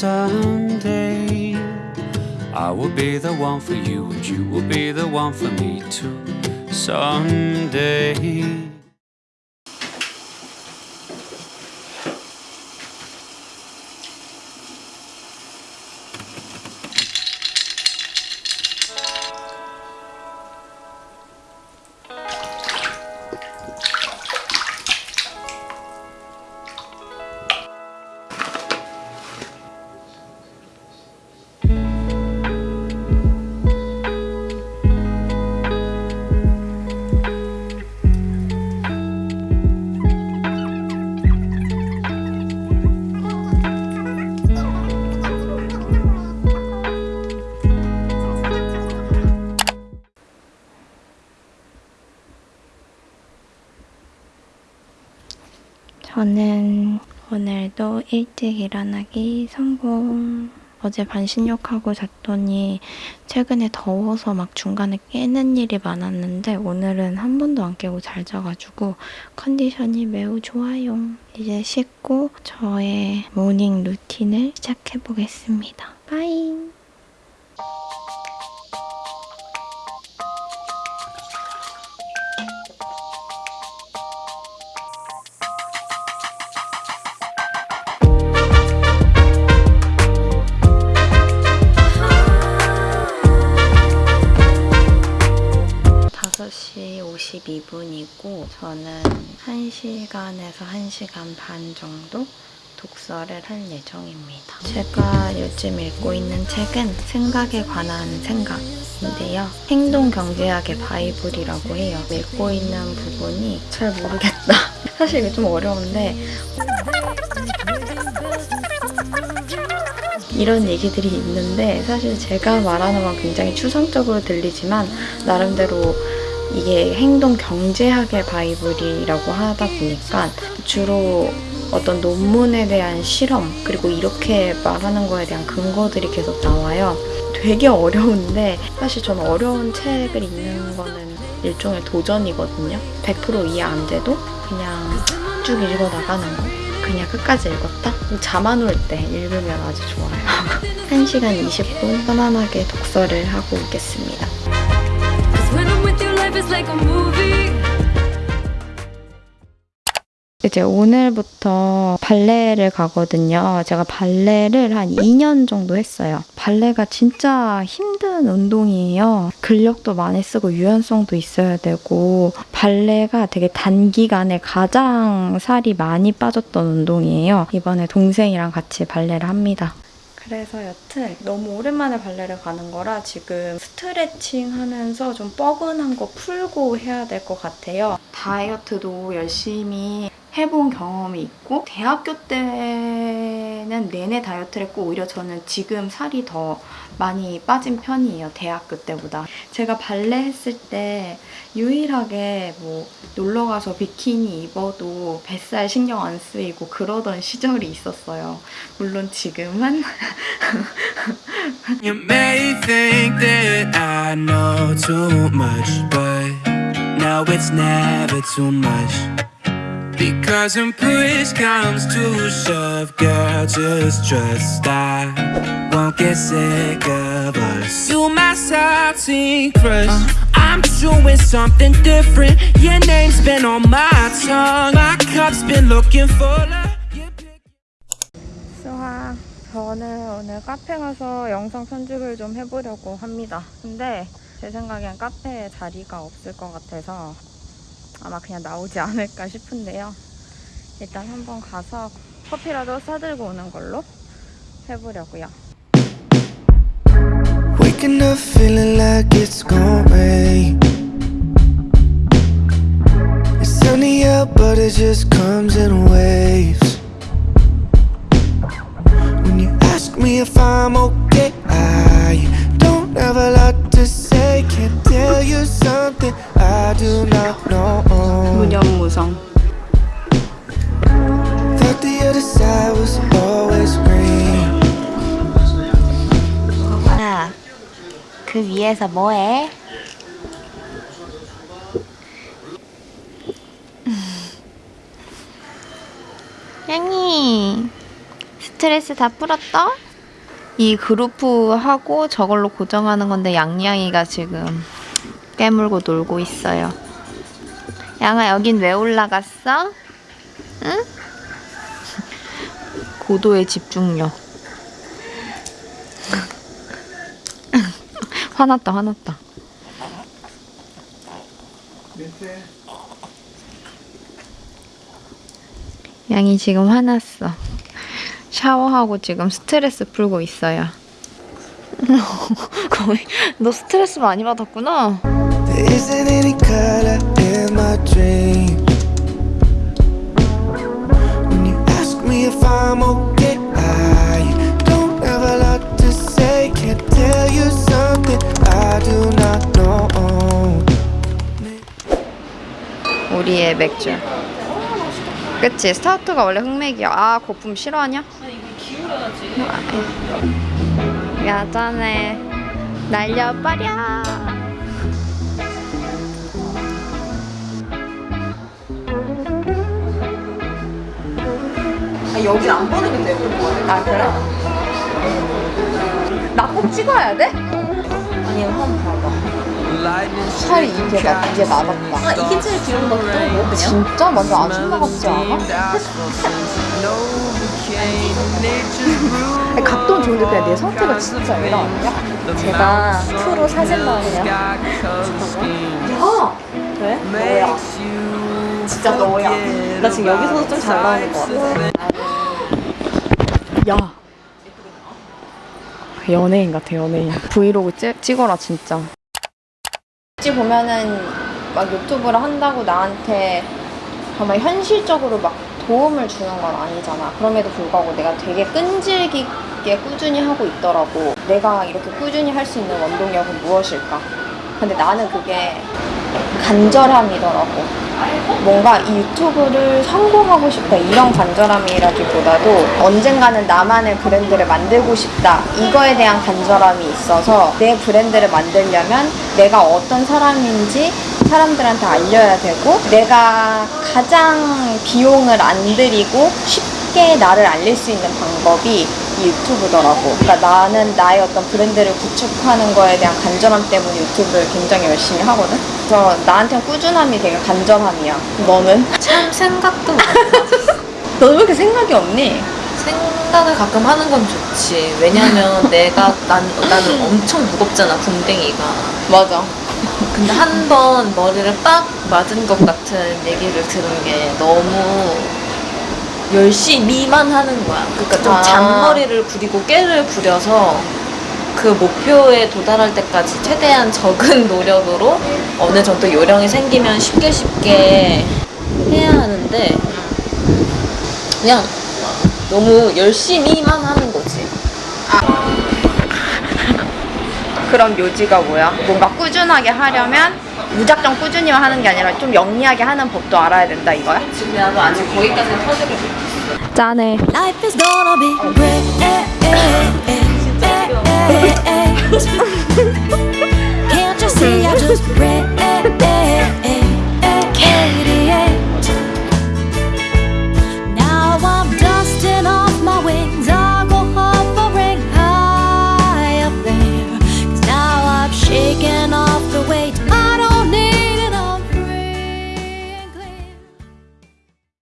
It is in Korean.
someday I will be the one for you and you will be the one for me too. Someday 저는 오늘도 일찍 일어나기 성공. 어제 반신욕하고 잤더니 최근에 더워서 막 중간에 깨는 일이 많았는데 오늘은 한 번도 안 깨고 잘 자가지고 컨디션이 매우 좋아요. 이제 씻고 저의 모닝 루틴을 시작해보겠습니다. 빠잉! 52분이고 저는 1시간에서 1시간 반 정도 독서를 할 예정입니다. 제가 요즘 읽고 있는 책은 생각에 관한 생각인데요. 행동경제학의 바이블이라고 해요. 읽고 있는 부분이 잘 모르겠다. 사실 이게 좀 어려운데 이런 얘기들이 있는데 사실 제가 말하는 건 굉장히 추상적으로 들리지만 나름대로 이게 행동 경제학의 바이블이라고 하다 보니까 주로 어떤 논문에 대한 실험 그리고 이렇게 말하는 거에 대한 근거들이 계속 나와요. 되게 어려운데 사실 저는 어려운 책을 읽는 거는 일종의 도전이거든요. 100% 이해 안 돼도 그냥 쭉 읽어 나가는 거. 그냥 끝까지 읽었다? 잠안 올 때 읽으면 아주 좋아요. 1시간 20분 편안하게 독서를 하고 오겠습니다. 이제 오늘부터 발레를 가거든요. 제가 발레를 한 2년 정도 했어요. 발레가 진짜 힘든 운동이에요. 근력도 많이 쓰고 유연성도 있어야 되고 발레가 되게 단기간에 가장 살이 많이 빠졌던 운동이에요. 이번에 동생이랑 같이 발레를 합니다. 그래서 여튼 너무 오랜만에 발레를 가는 거라 지금 스트레칭 하면서 좀 뻐근한 거 풀고 해야 될 것 같아요. 다이어트도 열심히 해본 경험이 있고 대학교 때는 내내 다이어트를 했고 오히려 저는 지금 살이 더 많이 빠진 편이에요. 대학교 때보다. 제가 발레 했을 때 유일하게 뭐 놀러 가서 비키니 입어도 뱃살 신경 안 쓰이고 그러던 시절이 있었어요. 물론 지금은 You may think that I know too much but now it's never too much Because when push comes to shove, girl, just trust I won't get sick of us. You my salty crush. I'm doing something different. Your name's been on my tongue. My cup's been looking full 수아, 저는 오늘 카페 가서 영상 편집을 좀 해보려고 합니다. 근데 제 생각엔 카페에 자리가 없을 것 같아서 아마 그냥 나오지 않을까 싶은데요. 일단 한번 가서 커피라도 사들고 오는 걸로 해보려고요. Waking up feeling like it's gonna rain It's sunny out but it just comes in waves When you ask me if I'm okay 그 위에서 뭐해? 양이 스트레스 다 풀었어? 이 그루프하고 저걸로 고정하는 건데 양양이가 지금 깨물고 놀고 있어요. 양아 여긴 왜 올라갔어? 응? 고도의 집중력. 화났다 화났다. 양이 지금 화났어. 샤워하고 지금 스트레스 풀고 있어요. 거의 너 스트레스 많이 받았구나. Do not know. 우리의 맥주. 그치 스타우트가 원래 흑맥이야. 아 거품 싫어하냐? 야 짠해. 날려버려. 여기 안 보는 게 되고 아 그래? 나 꼭 찍어야 돼? 아니 한번 봐봐 살이 이게 나 이게 나갔다. 아 이게 제일 귀여운 것 같아 뭐 그냥 진짜 완전 아줌마 같지 않아? 아니, 각도는 좋은데 그냥 내 상태가 진짜 애라 아니야? 제가 프로 사진만이야 아! 왜? 너야. 진짜 너야. 나 지금 여기서도 좀 잘 나오는 것 같아 야. 연예인 같아 연예인. 브이로그 찍, 찍어라 진짜. 어찌 보면은 막 유튜브를 한다고 나한테 정말 현실적으로 막 도움을 주는 건 아니잖아. 그럼에도 불구하고 내가 되게 끈질기게 꾸준히 하고 있더라고. 내가 이렇게 꾸준히 할 수 있는 원동력은 무엇일까? 근데 나는 그게 간절함이더라고. 뭔가 이 유튜브를 성공하고 싶다 이런 간절함이라기보다도 언젠가는 나만의 브랜드를 만들고 싶다 이거에 대한 간절함이 있어서 내 브랜드를 만들려면 내가 어떤 사람인지 사람들한테 알려야 되고 내가 가장 비용을 안 들이고 쉽게 나를 알릴 수 있는 방법이 이 유튜브더라고. 그러니까 나는 나의 어떤 브랜드를 구축하는 거에 대한 간절함 때문에 유튜브를 굉장히 열심히 하거든. 그래서 나한테는 꾸준함이 되게 간절함이야. 너는? 참 생각도 너는 왜 이렇게 생각이 없니? 생각을 가끔 하는 건 좋지 왜냐면 내가 난, 나는 엄청 무겁잖아 궁뎅이가 맞아. 근데 한 번 머리를 빡 맞은 것 같은 얘기를 들은 게 너무 열심히만 하는 거야. 그러니까 좀 아. 잔머리를 부리고 깨를 부려서 그 목표에 도달할 때까지 최대한 적은 노력으로 어느 정도 요령이 생기면 쉽게 쉽게 해야 하는데 그냥 너무 열심히만 하는 거지. 그런 묘지가 뭐야? 뭔가 꾸준하게 하려면 무작정 꾸준히 하는 게 아니라 좀 영리하게 하는 법도 알아야 된다 이거야? 지금 아직 거기까지는 터득을 못했어. 짠해. Life is gonna be great. Can't you see I just great